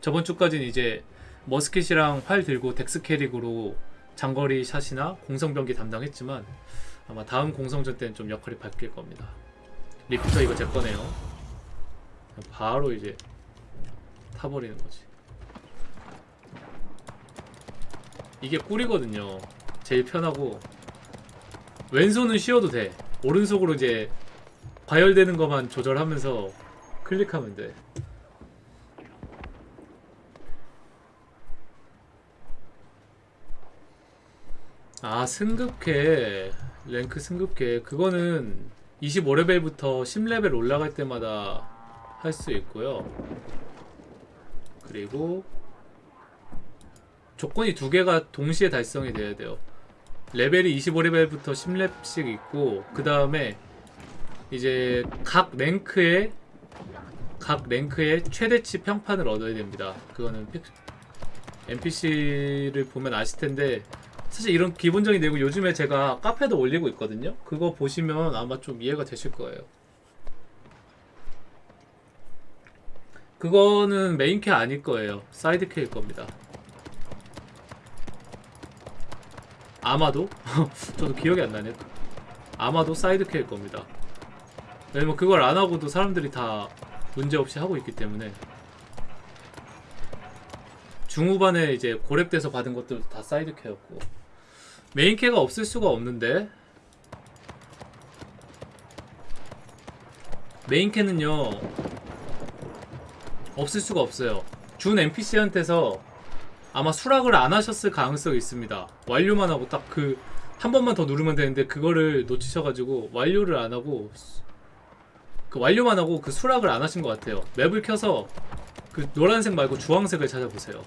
저번 주까지는 이제 musket이랑 활 들고 dex 캐릭으로 장거리 샷이나 공성 병기 담당했지만 아마 다음 공성전 때는 좀 역할이 바뀔 겁니다. repeater 이거 제 거네요. 바로 이제 타버리는 거지. 이게 꿀이거든요. 제일 편하고 왼손은 쉬어도 돼. 오른손으로 이제 과열되는 것만 조절하면서 클릭하면 돼. 아 승급캐 랭크 승급캐 그거는 25레벨부터 10레벨 올라갈 때마다 할 수 있고요. 그리고 조건이 두 개가 동시에 달성이 돼야 돼요. 레벨이 25레벨부터 10렙씩 있고 그 다음에 이제 각 랭크에 각 랭크의 최대치 평판을 얻어야 됩니다. 그거는 NPC를 보면 아실 텐데 사실 이런 기본적인 내용 요즘에 제가 카페도 올리고 있거든요. 그거 보시면 아마 좀 이해가 되실 거예요. 그거는 메인캐 아닐 거예요. 사이드캐일 겁니다. 아마도? 저도 기억이 안 나네요. 아마도 사이드 퀘일 겁니다. 왜냐면 그걸 안 하고도 사람들이 다 문제없이 하고 있기 때문에 중후반에 이제 고렙돼서 받은 것들도 다 사이드 퀘였고. 메인 퀘가 없을 수가 없는데. 메인 퀘는요 없을 수가 없어요. 준 NPC한테서 아마 수락을 안 하셨을 가능성이 있습니다. 완료만 하고 딱 그 한 번만 더 누르면 되는데 그거를 놓치셔가지고 완료를 안 하고 그 완료만 하고 그 수락을 안 하신 것 같아요. map을 켜서 그 노란색 말고 주황색을 찾아보세요.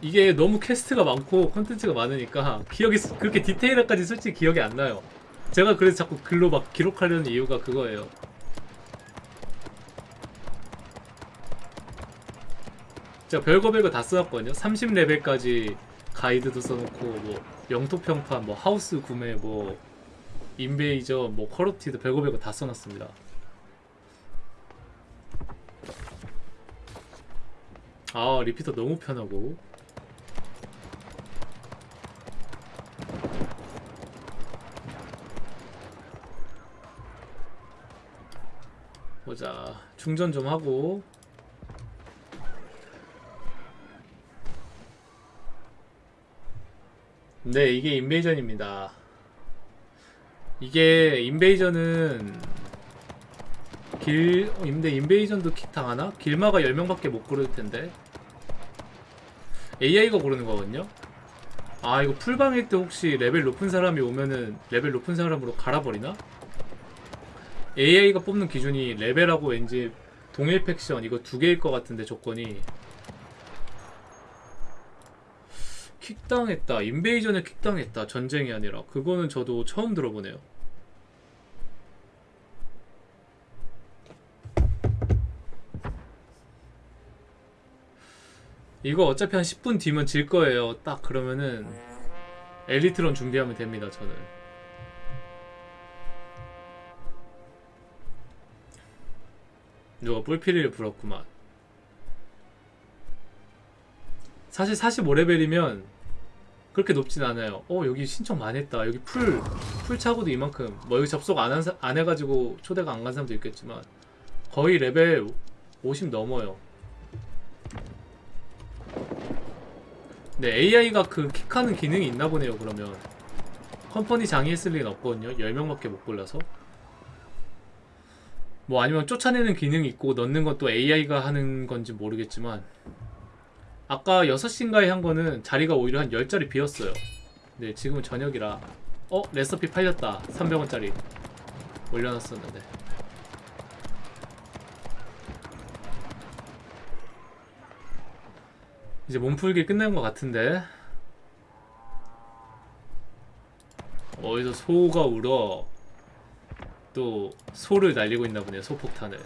이게 너무 quest가 많고 컨텐츠가 많으니까 기억이 그렇게 디테일하게까지 솔직히 기억이 안 나요. 제가 그래서 자꾸 글로 막 기록하려는 이유가 그거예요. 제가 별거 별거 다 써놨거든요. 30레벨까지 가이드도 써놓고 뭐 영토평판 뭐 하우스 구매 뭐 invasion 뭐 corrupted 별거 다 써놨습니다. 아 repeater 너무 편하고. 보자. 충전 좀 하고. 네 이게 invasion입니다 이게 invasion은 길... 어, 근데 invasion도 킥 당하나? 길마가 10명밖에 못 고를 텐데 AI가 고르는 거거든요? 아 이거 풀방일 때 혹시 레벨 높은 사람이 오면은 레벨 높은 사람으로 갈아버리나? AI가 뽑는 기준이 레벨하고 왠지 동일 팩션 이거 두 개일 것 같은데 조건이 킥당했다 인베이전에 킥당했다 전쟁이 아니라. 그거는 저도 처음 들어보네요. 이거 어차피 한 10분 뒤면 질 거예요. 딱 그러면은 엘리트론 준비하면 됩니다 저는. 누가 뿔피리를 불었구만. 사실 45레벨이면 그렇게 높진 않아요. 어 여기 신청 많이 했다. 여기 풀, 풀 차고도 이만큼. 뭐 여기 접속 안, 한 사, 안 해가지고 초대가 안 간 사람도 있겠지만 거의 레벨 50 넘어요. 네 AI가 그 킥하는 기능이 있나 보네요 그러면. company 장이 했을 리는 없거든요. 10명밖에 못 골라서. 뭐 아니면 쫓아내는 기능이 있고 넣는 것도 AI가 하는 건지 모르겠지만 아까 6시인가에 한 거는 자리가 오히려 한 10자리 비었어요. 네 지금은 저녁이라. 어? 레시피 팔렸다. 300원짜리 올려놨었는데. 이제 몸풀기 끝난 것 같은데. 어디서 소가 울어. 또 소를 날리고 있나 보네요 소폭탄을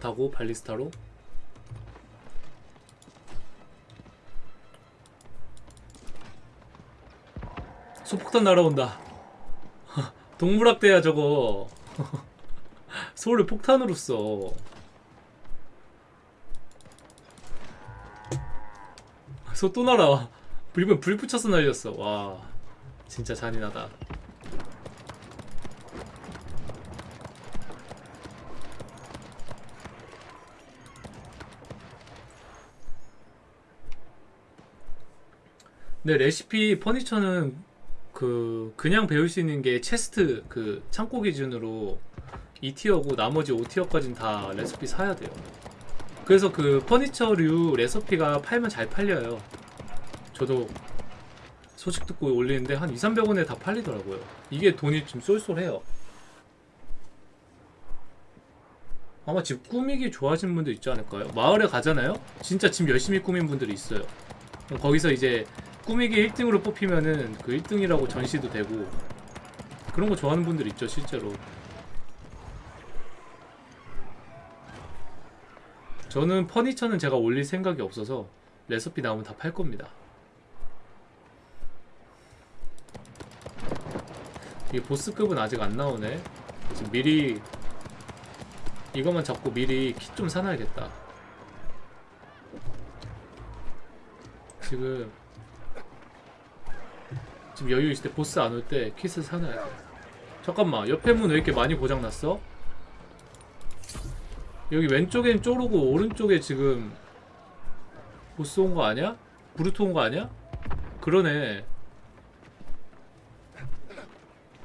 타고 발리스타로? 소폭탄 날아온다. 동물학대야 저거. 서울을 폭탄으로 써 아, 소또 날아와. 불면 불 붙여서 날렸어. 와 진짜 잔인하다. 근데 레시피 퍼니처는 그 그냥 배울 수 있는 게 체스트 그 창고 기준으로 2티어고 나머지 5티어까지는 다 레시피 사야 돼요. 그래서 그 퍼니처류 레시피가 팔면 잘 팔려요. 저도 소식 듣고 올리는데 한 2, 300원에 다 팔리더라고요. 이게 돈이 좀 쏠쏠해요. 아마 집 꾸미기 좋아하시는 분들 있지 않을까요? 마을에 가잖아요? 진짜 집 열심히 꾸민 분들이 있어요. 거기서 이제 꾸미기 1등으로 뽑히면은 그 1등이라고 전시도 되고 그런 거 좋아하는 분들 있죠 실제로. 저는 퍼니처는 제가 올릴 생각이 없어서 레시피 나오면 다 팔 겁니다. 이게 보스급은 아직 안 나오네. 지금 미리 이것만 잡고 미리 킷 좀 사놔야겠다. 지금 지금 여유 있을 때 보스 안 올 때 킷을 사놔야 돼. 잠깐만 옆에 문 왜 이렇게 많이 고장났어? 여기 왼쪽엔 쪼르고 오른쪽에 지금 보스 온 거 아니야? 브루트 온 거 아니야? 그러네.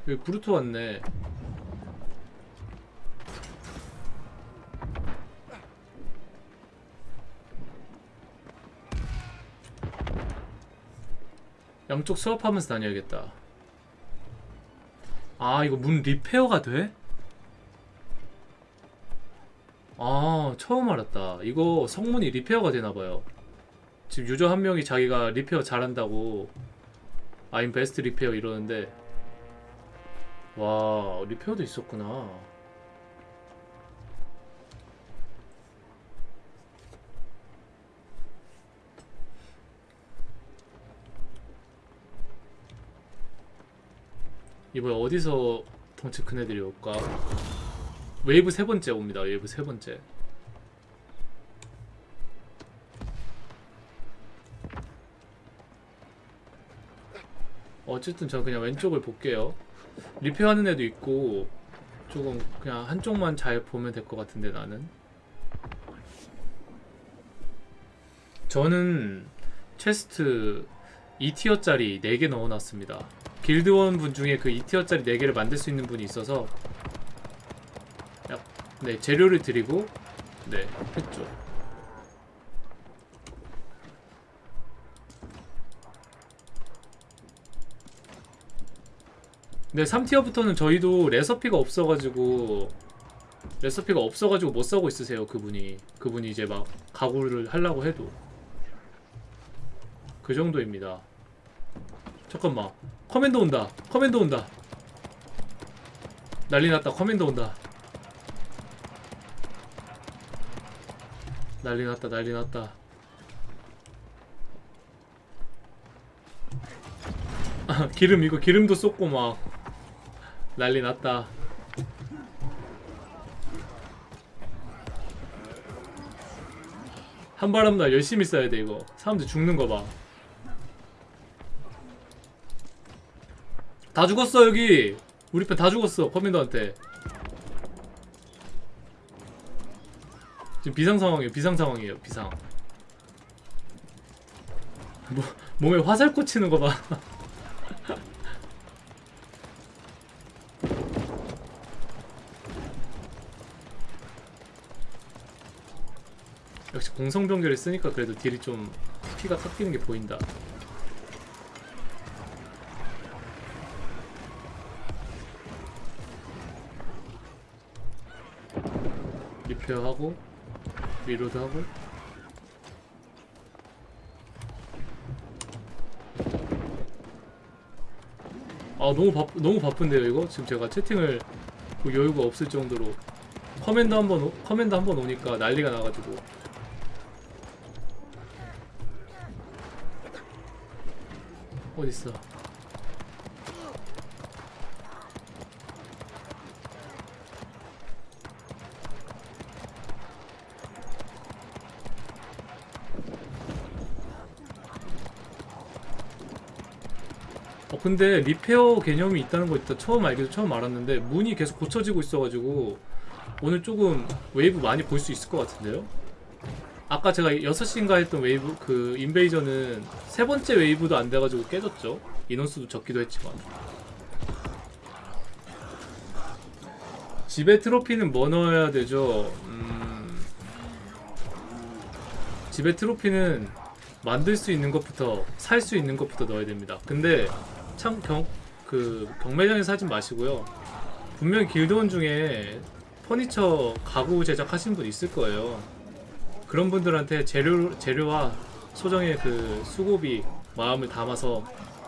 여기 brute 왔네. 양쪽 수비하면서 다녀야겠다. 아, 이거 문 repair가 돼? 아, 처음 알았다. 이거 성문이 repair가 되나봐요. 지금 유저 한 명이 자기가 repair 잘한다고 I'm best repair 이러는데 와, repair도 있었구나. 이번에 어디서 덩치 큰 애들이 올까? 웨이브 세 번째 옵니다. 웨이브 세 번째. 어쨌든 저 그냥 왼쪽을 볼게요. 리페어하는 애도 있고 조금 그냥 한쪽만 잘 보면 될 것 같은데 나는. 저는 체스트 2티어짜리 4개 넣어놨습니다. 길드원 분 중에 그 2티어짜리 4개를 만들 수 있는 분이 있어서 약, 네 재료를 드리고 네 했죠. 네 3tier부터는 저희도 레서피가 없어가지고 레서피가 없어가지고 못 사고 있으세요 그분이. 그분이 이제 막 가구를 하려고 해도. 그 정도입니다 잠깐만. commander 온다. commander 온다. 난리 났다. commander 온다. 난리 났다. 난리 났다. 아, 기름 이거 기름도 쏟고 막 난리 났다. 한바람 날 열심히 써야 돼 이거. 사람들 죽는 거봐 다 죽었어 여기. 우리 편 다 죽었어 커맨더한테. 지금 비상 상황이에요 비상 상황이에요 비상. 뭐, 몸에 화살 꽂히는 거봐. 역시 공성병결을 쓰니까 그래도 딜이 좀 피가 탁 뛰는 게 보인다 리페어하고 reload하고. 아 너무 바 너무 바쁜데요 이거? 지금 제가 채팅을 뭐 여유가 없을 정도로 commander 한번 오- commander 한번 오니까 난리가 나가지고. 어딨어 근데 repair 개념이 있다는 거 있다 처음 알기도 처음 알았는데 문이 계속 고쳐지고 있어가지고 오늘 조금 웨이브 많이 볼 수 있을 것 같은데요? 아까 제가 6시인가 했던 웨이브 그 invasion은 세 번째 웨이브도 안 돼가지고 깨졌죠 인원수도 적기도 했지만 집에 트로피는 뭐 넣어야 되죠? 음... 집에 트로피는 만들 수 있는 것부터 살 수 있는 것부터 넣어야 됩니다. 근데 참 경 그 경매장에서 사지 마시고요. 분명히 길드원 중에 퍼니처 가구 제작하시는 분 있을 거예요. 그런 분들한테 재료 재료와 소정의 그 수고비 마음을 담아서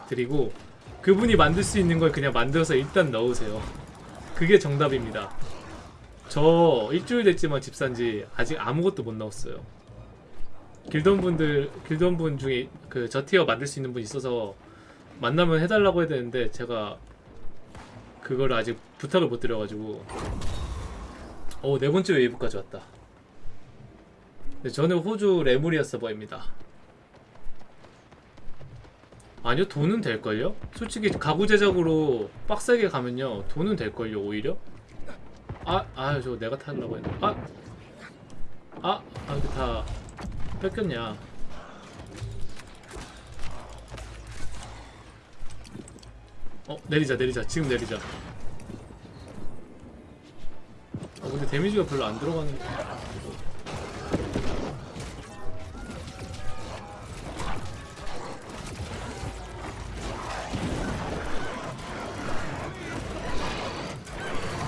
드리고 그분이 만들 수 있는 걸 그냥 만들어서 일단 넣으세요. 그게 정답입니다. 저 일주일 됐지만 집 산지 아직 아무것도 못 넣었어요. 길던 분들 길던 분 중에 그 저 티어 만들 수 있는 분 있어서 만나면 해달라고 해야 되는데 제가 그거를 아직 부탁을 못 드려가지고 어네 번째 웨이브까지 왔다. 네, 저는 호주 레무리아 서버입니다. 아니요 돈은 될걸요? 솔직히 가구 제작으로 빡세게 가면요 돈은 될걸요 오히려? 아, 아, 저거 내가 타려고 했는데. 아! 아, 아, 이거 다 뺏겼냐. 어, 내리자, 내리자. 지금 내리자. 아, 근데 데미지가 별로 안 들어가는.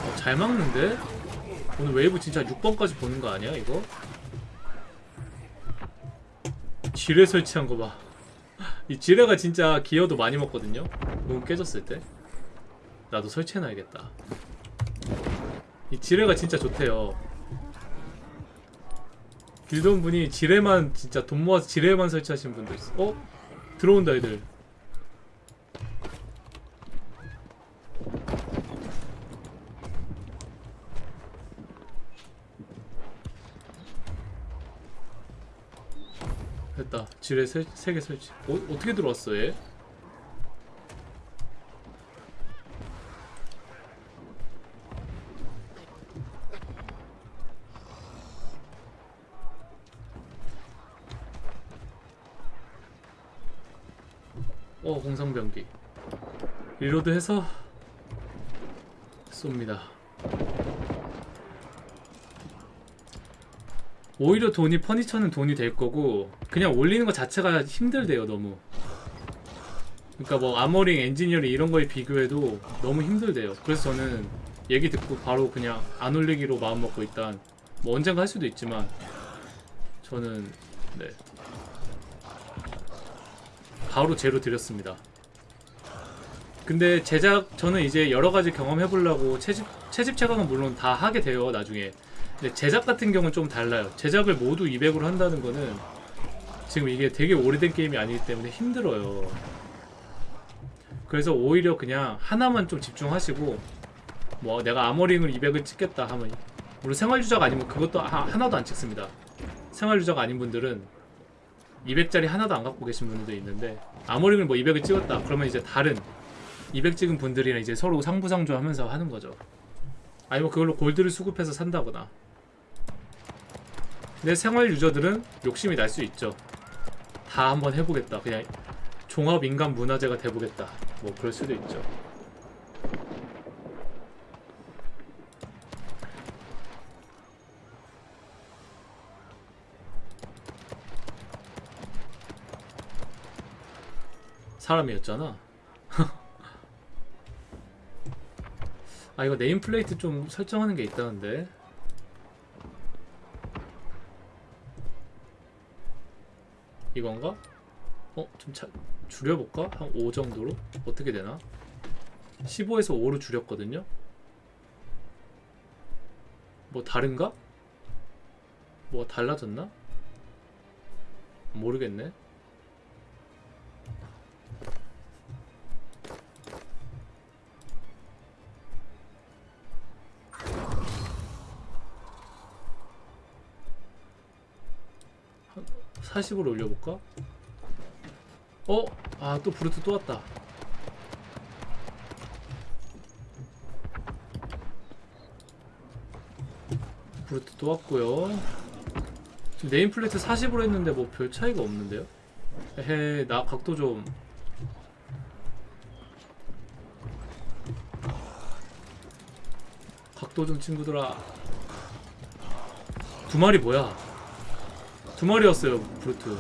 어, 잘 막는데? 오늘 웨이브 진짜 6번까지 보는 거 아니야, 이거? 지뢰 설치한 거 봐. 이 지뢰가 진짜 기어도 많이 먹거든요? 너무 깨졌을 때. 나도 설치해놔야겠다. 이 지뢰가 진짜 좋대요. 길돈 분이 지뢰만 진짜 돈 모아서 지뢰만 설치하신 분도 있어. 어? 들어온다 애들. 됐다. 지뢰 세개 설치. 어, 어떻게 들어왔어 얘? 어 공상병기. 리로드해서 쏩니다. 오히려 돈이 퍼니처는 돈이 될 거고 그냥 올리는 것 자체가 힘들대요 너무. 그러니까 뭐 아머링 엔지니어링 이런 거에 비교해도 너무 힘들대요. 그래서 저는 얘기 듣고 바로 그냥 안 올리기로 마음먹고 일단 뭐 언젠가 할 수도 있지만 저는 네 바로 제로 드렸습니다. 근데 제작 저는 이제 여러 가지 경험해 보려고 채집 채집 채광은 물론 다 하게 돼요 나중에. 근데 제작 같은 경우는 좀 달라요. 제작을 모두 200으로 한다는 거는 지금 이게 되게 오래된 게임이 아니기 때문에 힘들어요. 그래서 오히려 그냥 하나만 좀 집중하시고 뭐 내가 아머링을 200을 찍겠다 하면 물론 생활 유저가 아니면 그것도 하, 하나도 안 찍습니다. 생활 유저가 아닌 분들은 200짜리 하나도 안 갖고 계신 분들도 있는데 아머링을 뭐 200을 찍었다. 그러면 이제 다른 200 찍은 분들이랑 이제 서로 상부상조 하면서 하는 거죠. 아니면 그걸로 골드를 수급해서 산다거나. 근데 생활 유저들은 욕심이 날 수 있죠. 다 한번 해보겠다. 그냥 종합 인간 문화재가 돼보겠다. 뭐 그럴 수도 있죠 사람이었잖아. 아 이거 네임플레이트 좀 설정하는 게 있다는데. 이건가? 어? 좀 차, 줄여볼까? 한 5 정도로? 어떻게 되나? 15에서 5로 줄였거든요? 뭐 다른가? 뭐 달라졌나? 모르겠네. 40으로 올려볼까? 어? 아 또 brute 또 왔다 brute 또 왔고요 지금 nameplate 40으로 했는데 뭐 별 차이가 없는데요? 에헤 나 각도 좀 각도 좀 친구들아 두 마리 뭐야 두 마리였어요 브루트.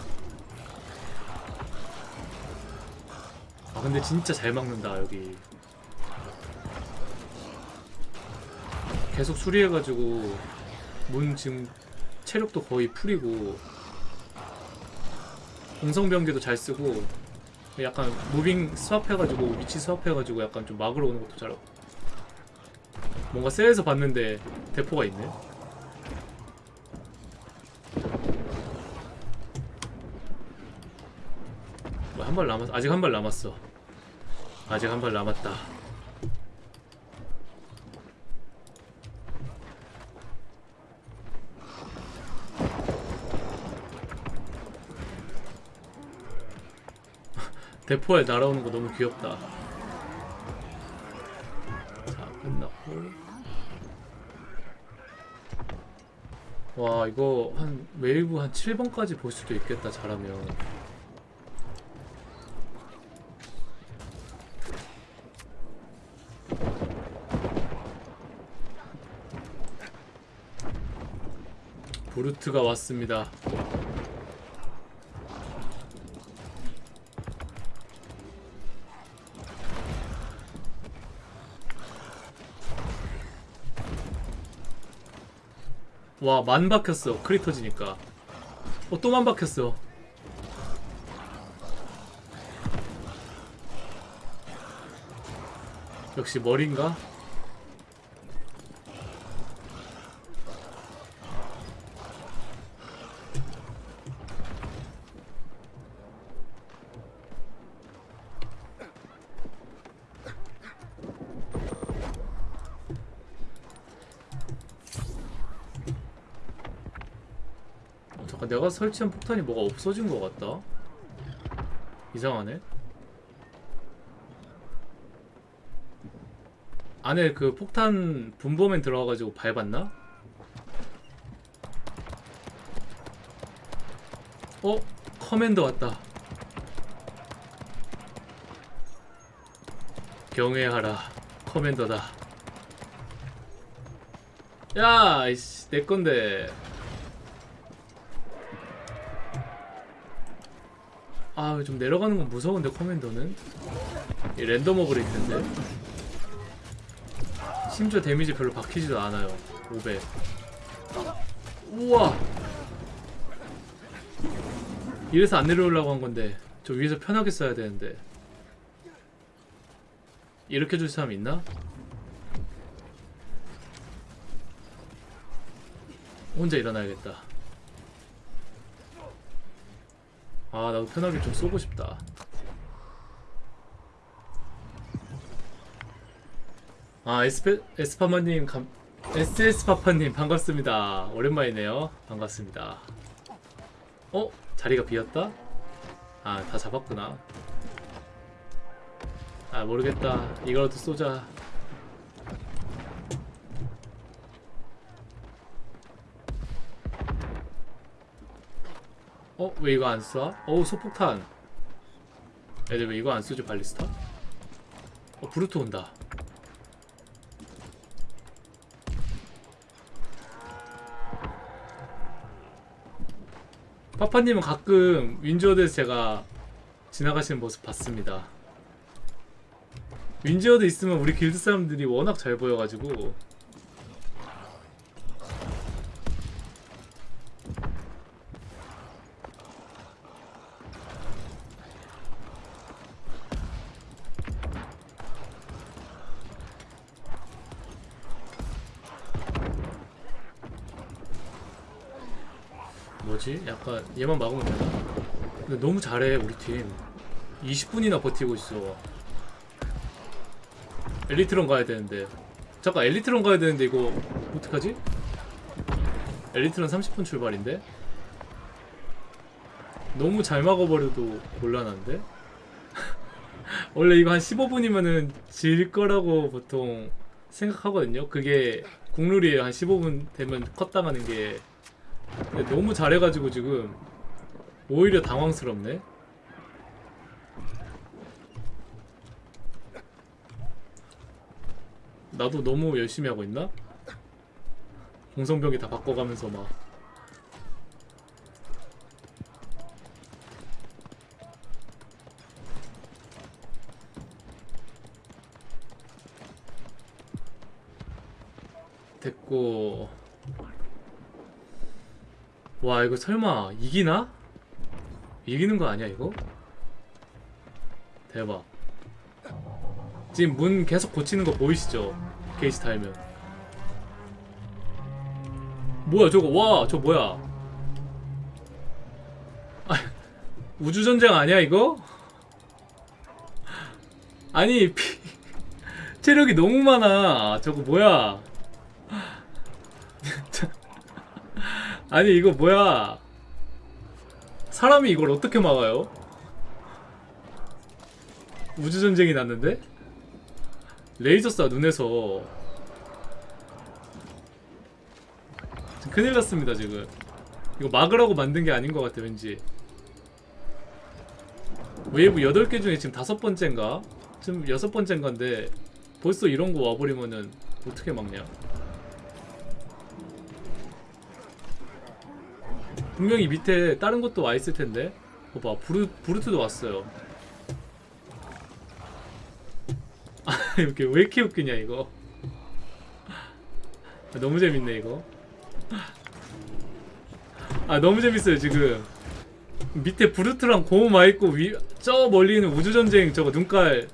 아 근데 진짜 잘 막는다 여기. 계속 수리해가지고 문 지금 체력도 거의 풀이고 공성병기도 잘 쓰고 약간 무빙 스왑해가지고 위치 스왑해가지고 약간 좀 막으러 오는 것도 잘하고 뭔가 셀에서 봤는데 대포가 있네 발 남았 아직 한 발 남았어 아직 한 발 남았다 대포에 날아오는 거 너무 귀엽다. 자, 끝났고. 와, 이거 한 웨이브 한 7번까지 볼 수도 있겠다, 잘하면. 보르트가 왔습니다. 와, 만 박혔어. 크리 터지니까. 어, 또 만 박혔어. 역시 머리인가? 어, 잠깐 내가 설치한 폭탄이 뭐가 없어진 것 같다. 이상하네. 안에 그 폭탄 분범엔 들어가가지고 밟았나? 어? commander 왔다. 경외하라. commander다. 야, 이씨, 내 건데. 아, 좀 내려가는 건 무서운데 커맨더는 이 랜덤 어그릴 텐데. 심지어 데미지 별로 박히지도 않아요. 500. 우와. 이래서 안 내려오려고 한 건데 저 위에서 편하게 써야 되는데. 이렇게 줄 사람 있나? 혼자 일어나야겠다. 아 나도 편하게 좀 쏘고 싶다. 아 에스페, 에스파마님 감, SS파파님 반갑습니다. 오랜만이네요. 반갑습니다. 어? 자리가 비었다? 아 다 잡았구나. 아 모르겠다. 이거라도 쏘자 어? 왜 이거 안 쏴? 어우 소폭탄 애들 왜 이거 안 쏘지 발리스타? 어 브루트 온다 파파님은 가끔 윈즈워드에서 제가 지나가시는 모습 봤습니다 윈즈워드 있으면 우리 길드 사람들이 워낙 잘 보여가지고 약간 얘만 막으면 되나? 근데 너무 잘해 우리 팀 20분이나 버티고 있어 엘리트론 가야 되는데 잠깐 엘리트론 가야 되는데 이거 어떡하지? 엘리트론 30분 출발인데? 너무 잘 막아버려도 곤란한데? 원래 이거 한 15분이면은 질 거라고 보통 생각하거든요 그게 국룰이에요 한 15분 되면 컷 당하는 게 근데 너무 잘해가지고 지금 오히려 당황스럽네. 나도 너무 열심히 하고 있나? 공성병이 다 바꿔가면서 막. 됐고 와 이거 설마 이기나? 이기는 거 아니야 이거? 대박 지금 문 계속 고치는 거 보이시죠? 게이지 달면 뭐야 저거 와 저 뭐야 아, 우주전쟁 아니야 이거? 아니 피, 체력이 너무 많아 저거 뭐야 아니 이거 뭐야 사람이 이걸 어떻게 막아요? 우주전쟁이 났는데? 레이저 쏴 눈에서 큰일 났습니다 지금 이거 막으라고 만든 게 아닌 것 같아 왠지 웨이브 8개 중에 지금 다섯 번째인가? 지금 여섯 번째인가인데 벌써 이런 거 와버리면은 어떻게 막냐 분명히 밑에 다른 것도 와 있을 텐데. 봐봐 브루, 브루트도 왔어요. 아 이렇게 왜 이렇게 웃기냐 이거. 아, 너무 재밌네 이거. 아 너무 재밌어요 지금. 밑에 브루트랑 고음 와 있고 위, 저 멀리는 우주전쟁 저거 눈깔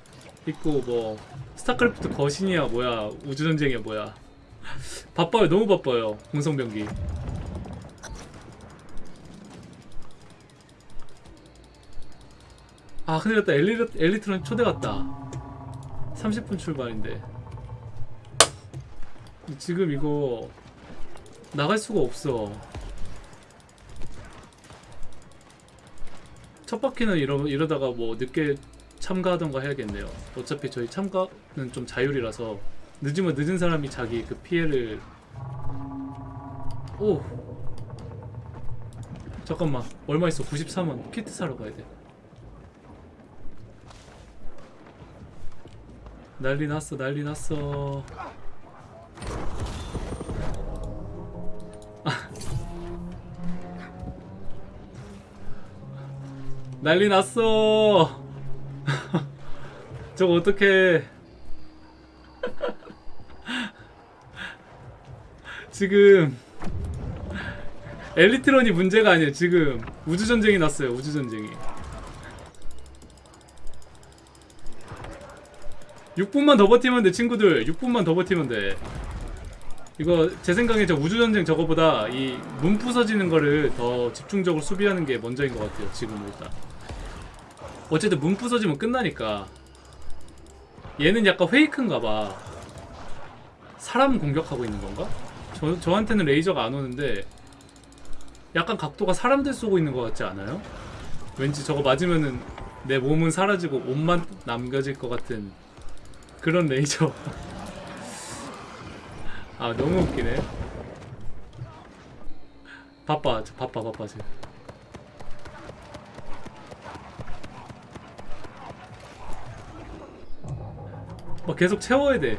있고 뭐 스타크래프트 거신이야 뭐야. 우주전쟁이야 뭐야. 바빠요 너무 바빠요 공성병기 아 큰일 났다. 엘리, 엘리트론 초대 갔다. 30분 출발인데. 지금 이거 나갈 수가 없어. 첫 바퀴는 이러, 이러다가 뭐 늦게 참가하던가 해야겠네요. 어차피 저희 참가는 좀 자율이라서 늦으면 늦은 사람이 자기 그 피해를. 오! 잠깐만. 얼마 있어? 93원. 키트 사러 가야 돼 난리 났어 난리 났어. 난리 났어. 저거 어떡해. 지금 엘리트론이 문제가 아니에요 지금. 우주전쟁이 났어요 우주전쟁이 6분만 더 버티면 돼 친구들. 6분만 더 버티면 돼. 이거 제 생각에 저 우주전쟁 저거보다 이 문 부서지는 거를 더 집중적으로 수비하는 게 먼저인 것 같아요 지금 일단. 어쨌든 문 부서지면 끝나니까. 얘는 약간 페이크인가 봐. 사람 공격하고 있는 건가? 저, 저한테는 레이저가 안 오는데 약간 각도가 사람들 쏘고 있는 것 같지 않아요? 왠지 저거 맞으면은 내 몸은 사라지고 옷만 남겨질 것 같은 그런 레이저 아 너무 웃기네 바빠 저 바빠 바빠 지금 막 계속 채워야 돼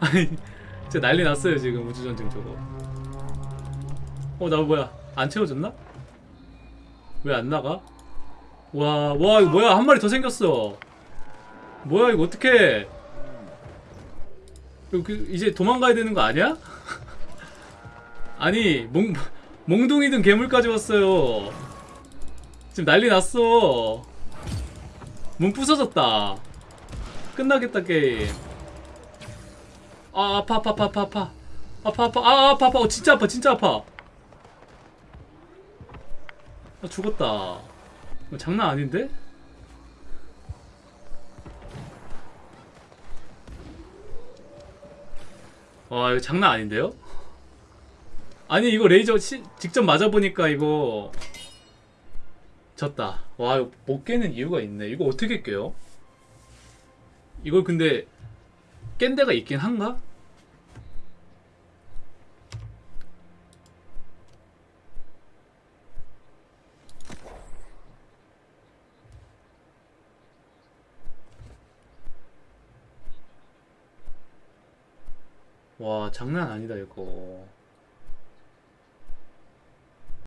아니 진짜 난리 났어요 지금 우주전쟁 저거 어 나 뭐야 안 채워졌나? 왜 안 나가? 와, 와, 이거 뭐야? 한 마리 더 생겼어. 뭐야, 이거. 이거 그, 이제 도망가야 되는 거 아니야? 아니, 몽, 몽둥이든 괴물까지 왔어요. 지금 난리 났어. 문 부서졌다. 끝나겠다, 게임. 아, 아파, 아파, 아파, 아파, 아파. 아파, 아파, 아, 아파, 아파. 어, 진짜 아파, 진짜 아파. 아, 죽었다. 장난 아닌데? 와 이거 장난 아닌데요? 아니 이거 레이저 시, 직접 맞아보니까 이거 졌다 와 이거 못 깨는 이유가 있네 이거 어떻게 깨요? 이걸 근데 깬 데가 있긴 한가? 와 장난 아니다 이거